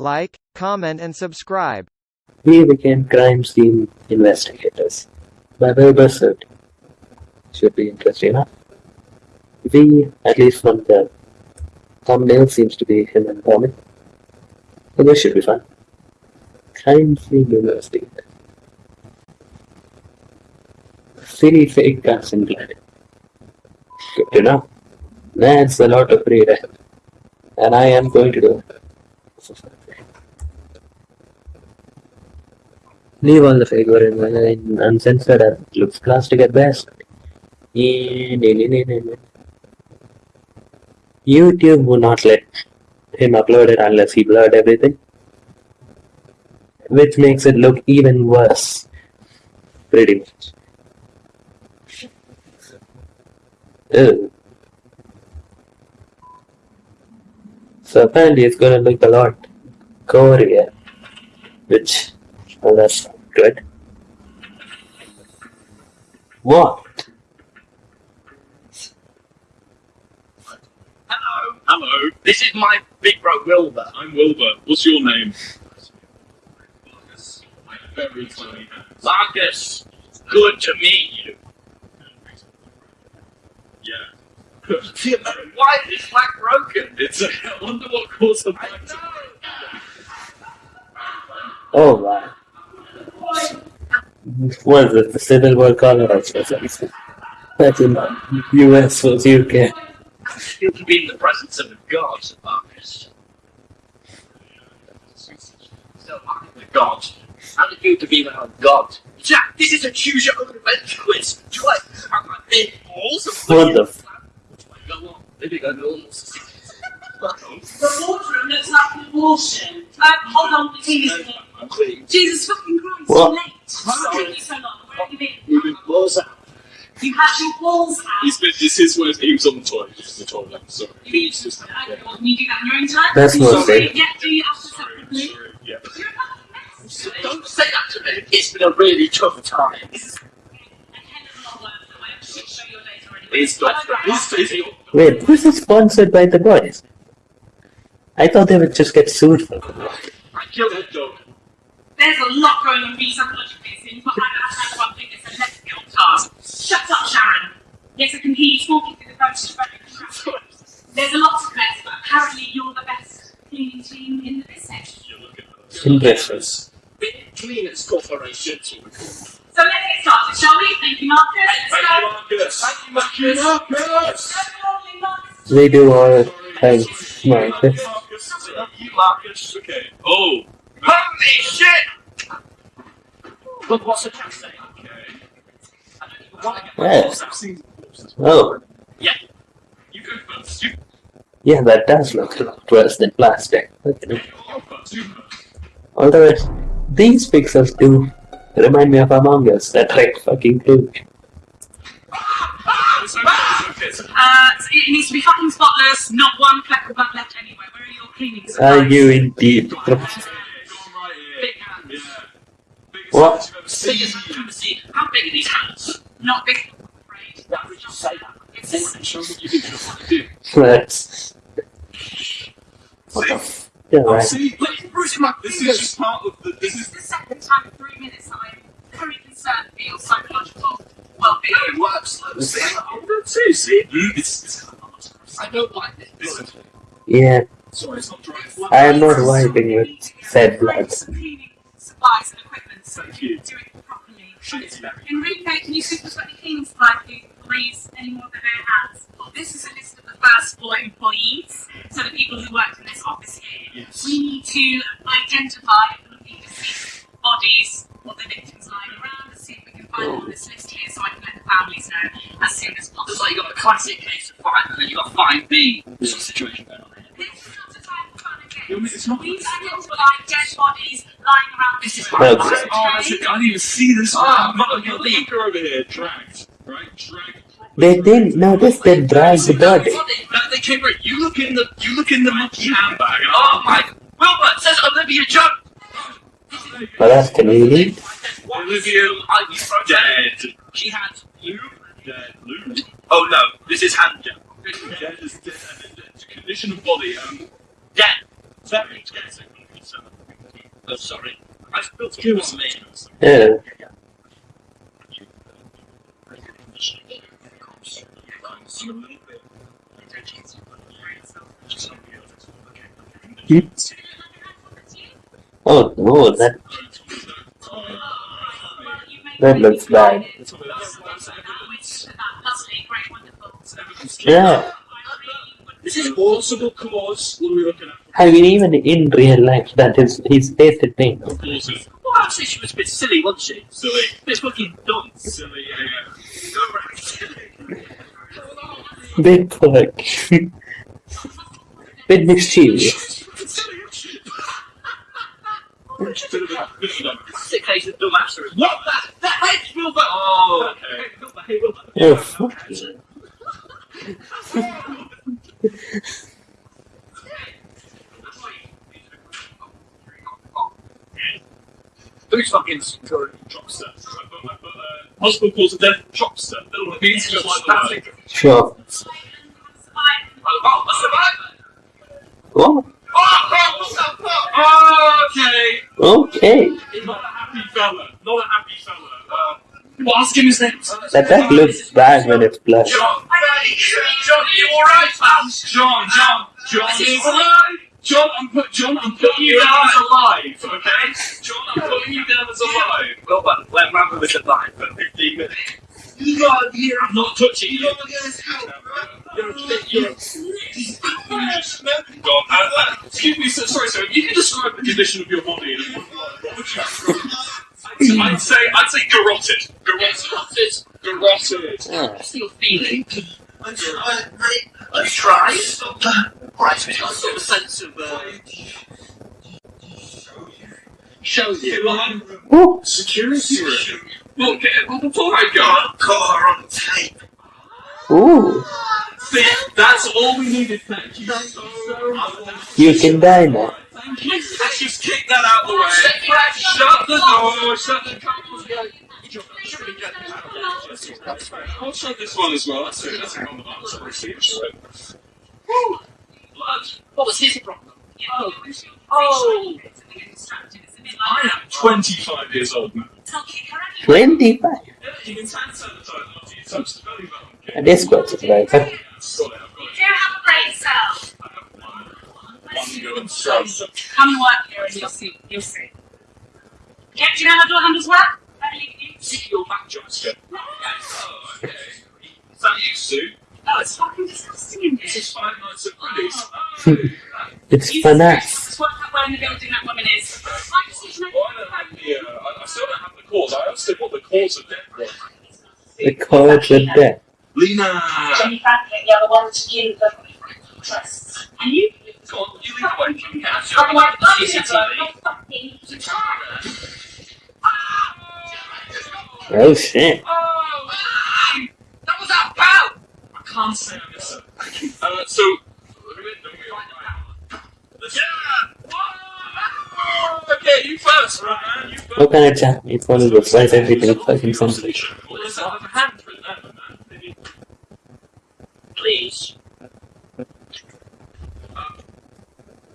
Like, comment and subscribe. We became crime scene investigators by Bill Bussard. Should be interesting enough. We, at least from the thumbnail, seems to be him and Tommy. So this should be fun. Crime scene investigator. Silly fake guns and blood. Good to know. That's a lot of reading. And I am going to do it. Leave all the figure in, uncensored and looks plastic at best. Nee. YouTube would not let him upload it unless he blurred everything. Which makes it look even worse. Pretty much. Ew. So apparently it's gonna look a lot gorier. Which well that's good. What? Hello. Hello. This is my big bro Wilbur. I'm Wilbur. What's your name? Marcus. My very tiny hands. Marcus. Good to meet you. Yeah. Uh, why is flag broken? It's a, I wonder what caused the black know. Oh. What is it? The Civil War color something. That's in US was UK. I feel to be in the presence of a god, Marcus. So I'm a god. How do you feel to be around a god? Jack, this is a choose your own adventure quiz. Do I have my big balls? or What the f- Do I go on? Maybe I go on. The boardroom looks like proportion. Uh, hold on, Jesus. Jesus fucking Christ, What? you're late. What's taking you so long? Where have you been? Moving balls out. You had your balls out. He's been, this is where he was on the toilet. He was on the toilet. Sorry. You mean you just, I don't know, can you do that in your own time? That's what Sorry, they- Yeah, do you have to separately? Sorry. Yeah. You're a fucking mess. today. Don't say that to me. It's been a really tough time. A hell of a lot worse than my shit show your days already. It's not. It's, it's, Wait, who's it sponsored by the boys? I thought they would just get sued for I killed a dog. There's a lot going on for you psychologically, so you've got to have one thing that says let's get on task. Shut up, Sharon. Yes, I can hear you talking through the phone. There's a lot to this, but apparently you're the best cleaning team in the business. you look at Interesting. Bit Cleaners Corporation. So let's get started, shall we? Thank you, Marcus. Let's Thank you, go. Marcus. Thank you, Marcus. Let's go, lovely Marcus. They do all things. Marcus. Okay. Oh. Holy shit! Look, what's the chat saying? Okay. I don't even want to Yeah. balls out. I've seen corpses. Oh, You go first. You yeah, that does look a lot worse than plastic. Okay. go first. You. Although these pixels do remind me of Among Us, that red fucking clue. It's okay. It's okay. Uh, it needs to be fucking spotless, not one fleck of blood left anywhere. Where are your cleaning Are supplies? you indeed? Go on right here. Big hands. Yeah. Biggest What? hands you've ever seen. Biggest I've ever seen. How big are these hands? Not big enough, I'm afraid. Would you say that? It's what you think you're trying to do. That's. What the See? f? Yeah, Oh, right. see? Look, bruising my This fingers. is just part of the. This This is is. the second time in three minutes that I'm very concerned for your psychological well-being. It works. Look, see? Oh, see, see? It's. it's I don't like this. This. Yeah, Sorry, it's not dry. I am not wiping with said blood. Supplies and equipment so Thank you you. do it properly. Enrique, can you see if there's any cleaning supplies, please? Please, any more than their hands? This is a list of the first floor employees, so the people who worked in this office here. Yes. We need to identify and looking to see bodies, what the victims lying around, and see if we can find them on this list here so I can let the families know as soon as It's possible. like you've got the classic case of fine, and then you've got fine B. There's a situation going on here. It's not- We've identified dead bodies lying around this This is office, Oh, that's. I didn't even see this. Oh, Oh, look, your lead. Look over here. Dragged. Right? Dragged. They didn't notice they dragged the body. They came right. You look in the you look in the monkey handbag. Oh my! Wilbur it says Olivia Jones. Well, that's convenient. Olivia, I you wrote Dead. She had Luke. Dead. Luke. Oh no, this is hand gel. Dead is dead. it's a Condition of body. Um. Dead. Oh, sorry. I. Yeah. Oh no, that That looks bad. yeah. This is possible cause. What are we looking at? I mean, even in real life, that is he's tasted pain. Causes. Well, I'd say she was a bit silly, wasn't she? Silly. Bit fucking dumb. Silly, yeah. Bit fuck. Bit mischievous. Bit of a, bit of a Classic case of dumb assery. What? That, that head's real. Oh, okay. Real bad, real bad. Oh fuck. Who's fucking security? chopster. Uh, hospital calls it then chopster. Little means just like the word. Sure. Oh, a survivor! What? Oh, oh, what's that fuck? Okay. Okay. He's not a happy fella. Not a happy fella. Uh, well, ask him his name. That that looks bad when it's blush. John, John, are you alright, pal? John, John, John Is alive. John, I'm put, John, I'm putting you down as alive. Okay. John, I'm putting you down as alive. Well, but let Rambo was alive for 15 minutes. You got here. I'm not touching you. You're a bit, you're John, uh, uh, excuse me, sir, sorry, sir. You can describe the condition of your body. in one word. What would you I'd say, I'd say garroted. Garroted. Garroted. Ah. still feeling. I, I, I, I tried. Right, I've got a sense of, uh, show you. Oh, Security room. Well, okay, well, before I go, Caught her on tape. ooh. see, that's all we needed. Thank you so much. You can die now. Thank you. Let's just kick that out of the way. Shut the door. Shut the door. I'll shut this one as well. That's it. That's a common answer. Woo. Blood. What was his problem? Oh, Oh. I am 25 years old now. Twenty-five. Yeah, you can hand sanitizer after you touch the belly button. That is quite surprising. Got it, I've do have a brain cell. I have one. One going straight. Come and work here and you'll see. You'll see. Yeah, do you know how door handles work? I believe you. Stick your back joints. Oh, okay. Is that you, Sue? Oh, it's fucking disgusting in This here. is Five Nights at Freddy's. Oh. It's You fun just ass. work out where in the building that woman is. I just need to know. Well, I the, uh, I, I still don't have the cause. I asked him what the cause of death was. The cards are dead. Lena! Jenny Franklin, you're the one to give the trust. And you? Go on, you lead the way. Can you catch I'm like, oh, CCTV. fucking Oh shit. Oh! That was our pal! I can't say I miss it. Uh, so, who is the real Yeah! Whoa! Okay, you first, right, man? You first. What kind of chat? It's one of those why everything fucking something. Well, listen, a hand written out, man. Please.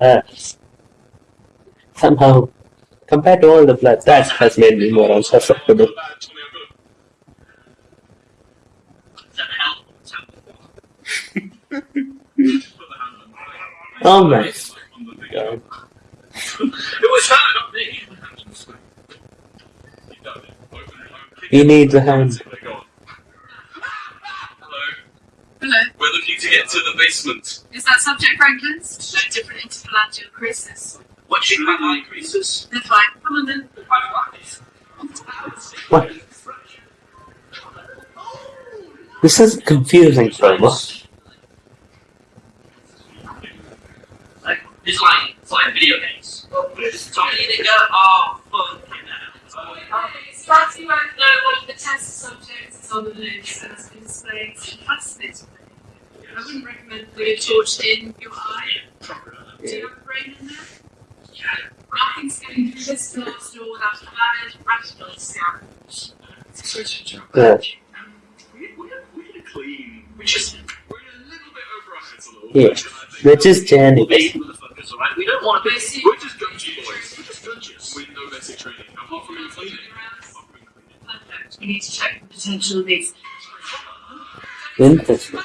Uh, somehow, compared to all the blood, that has made me more unsusceptible. Tommy, I've got Is that the hell? to put the hand on the- Oh my on the big- god. It was her, not me. You've done it. Open it, open it. He needs a hand. Hello. Hello. We're looking to get to the basement. Is that subject Franklin's? No different interphalangeal creases. What do you think about my creases? They're fine. Come on then. What? This is confusing, Promo. Like, in your eye. Do you have a brain in there? Yeah. Nothing's going through this door without a valid rational scan. Yeah. Um, we're, we're, we're clean. We just we're a little bit over our heads a little yeah. bit. We're just. Right? We don't want to be. We're just gungy boys. We're just. With no training. From. Perfect. We need to check the potential of these. Interesting.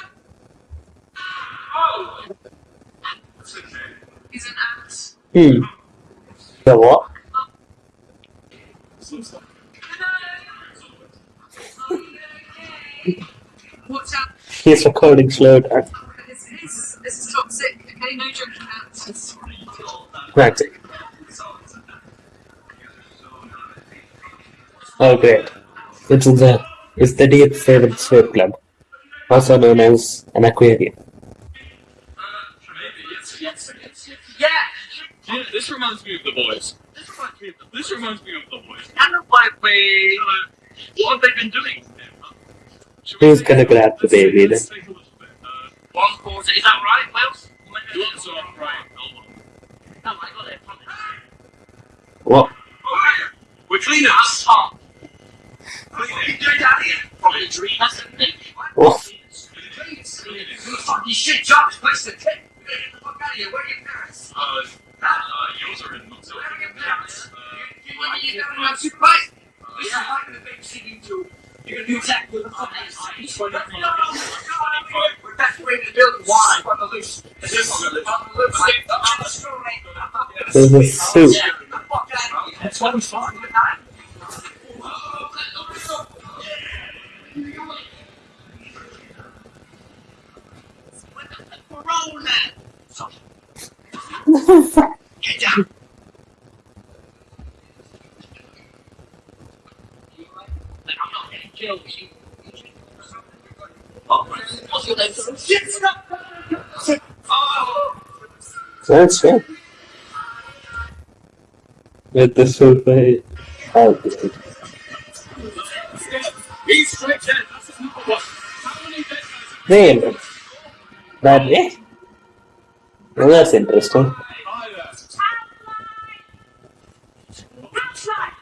Hmm. The what? He's recording slow down. This is, this is toxic. Okay, no joking ants. Right. Oh great. It's the it's the Deep Seven Surf Club, also known as an aquarium. Yeah! Yeah, this reminds me of the boys. This reminds me of the, this reminds me of the boys. Kind of like we. What have they been doing? Who's gonna grab the baby Let's then? take a look at it. Uh, One quarter, is that right, Wales? you want some right? Hold on. No, I got it. What? Oh. We're cleaning up top. Cleaning. What are you doing down here? Probably a dream, that's the thing. What? Fucking shit job, this place is tip. Here. Where are your parents? Uh, uh, yours are in so Where are your parents? Uh, You, you, you don't have supervised. This is like the big city too. You're gonna do exactly what the fuck I say. No, no, no. We're way to the loose. This is on here. That's why we fought. Roll that. Get down. I'm not getting killed. Oh, what's your name? Shit, stop. Oh. That's it. With the sulfate. Oh great. He's straight in. That's his Well, that's interesting. are?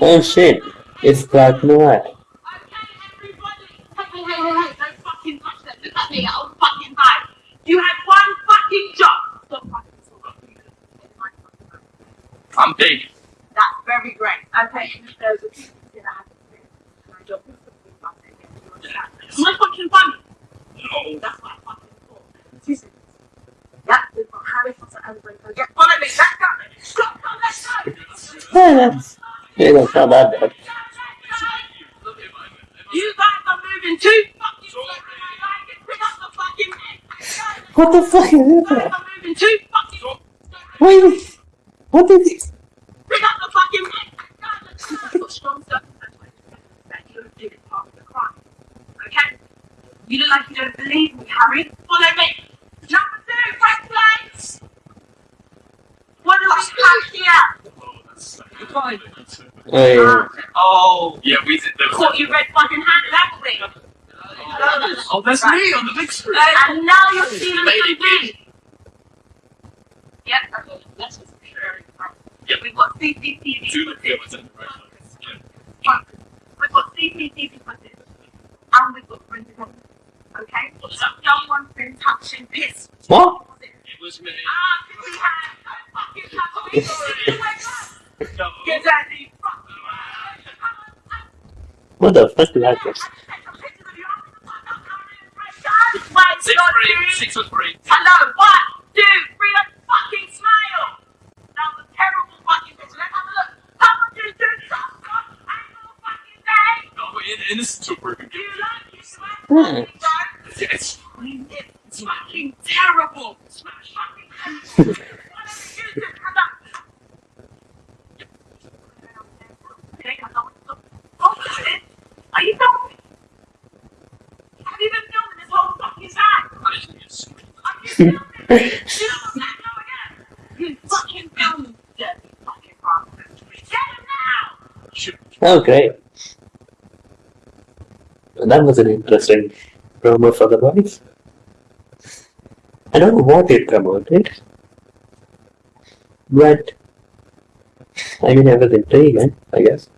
Oh shit. It's Black Noir. Okay, everybody. Hey, hey, hey, hey, hey, don't fucking touch them. Look at me, I'll fucking die. You had one fucking job. Stop fucking talking. I'm big. That's very great. Okay, there's a few things that I have to do. My job is to be fucking you understand? Am I fucking funny? No. That's what I fucking thought. Two seconds. Yeah, we've got Harry Potter and Draco. Yeah, follow me. Let's. Stop, stop, let's go. Yeah, that's, yeah, that's not that bad. You guys are moving too fucking slow. I like it. Pick up the fucking. What the fuck is that? moving too fucking slow. Wait, what is this? Pick up the fucking neck. I've got strong circumstances that you did it part of the crime. Okay? You look like you don't believe me, Harry. Follow me. Number two, red flags. What do we have here? Oh, that's Fine. Oh, yeah. Oh. We did the. Caught you red fucking hand, haven't we? Oh, that's me on the big screen. And now you're stealing Made from it me. Yep, that's what that's what's very Yep. We've got CCTV Two footage. cameras in the right place. We've got CCTV footage. And we've got printed evidence. Okay? So someone's been touching piss. What? It was me. Ah, did we have no fucking touch me? No. Get out of here. What the fuck is that? Six free. Six was free. Hello, one, two, three, let's fucking smile! That was a terrible fucking picture. Let's have a look. Someone just do something and fucking day! No, in, innocent to prove Do you guilty. you smash Hmm. fucking don't? Yes. It's fucking terrible! Smash fucking terrible! Why don't you do this? Come on. Okay, come on. Hold on a minute. Are you filming? Have you been filming this whole fucking time? I didn't get screwed. Are you filming? Do you know what's that go again? You fucking filming dirty fucking bastard. Get him now! Shoot. Oh, great. That was an interesting promo for the boys. I don't know what it promoted, but I mean, it was intriguing, I guess.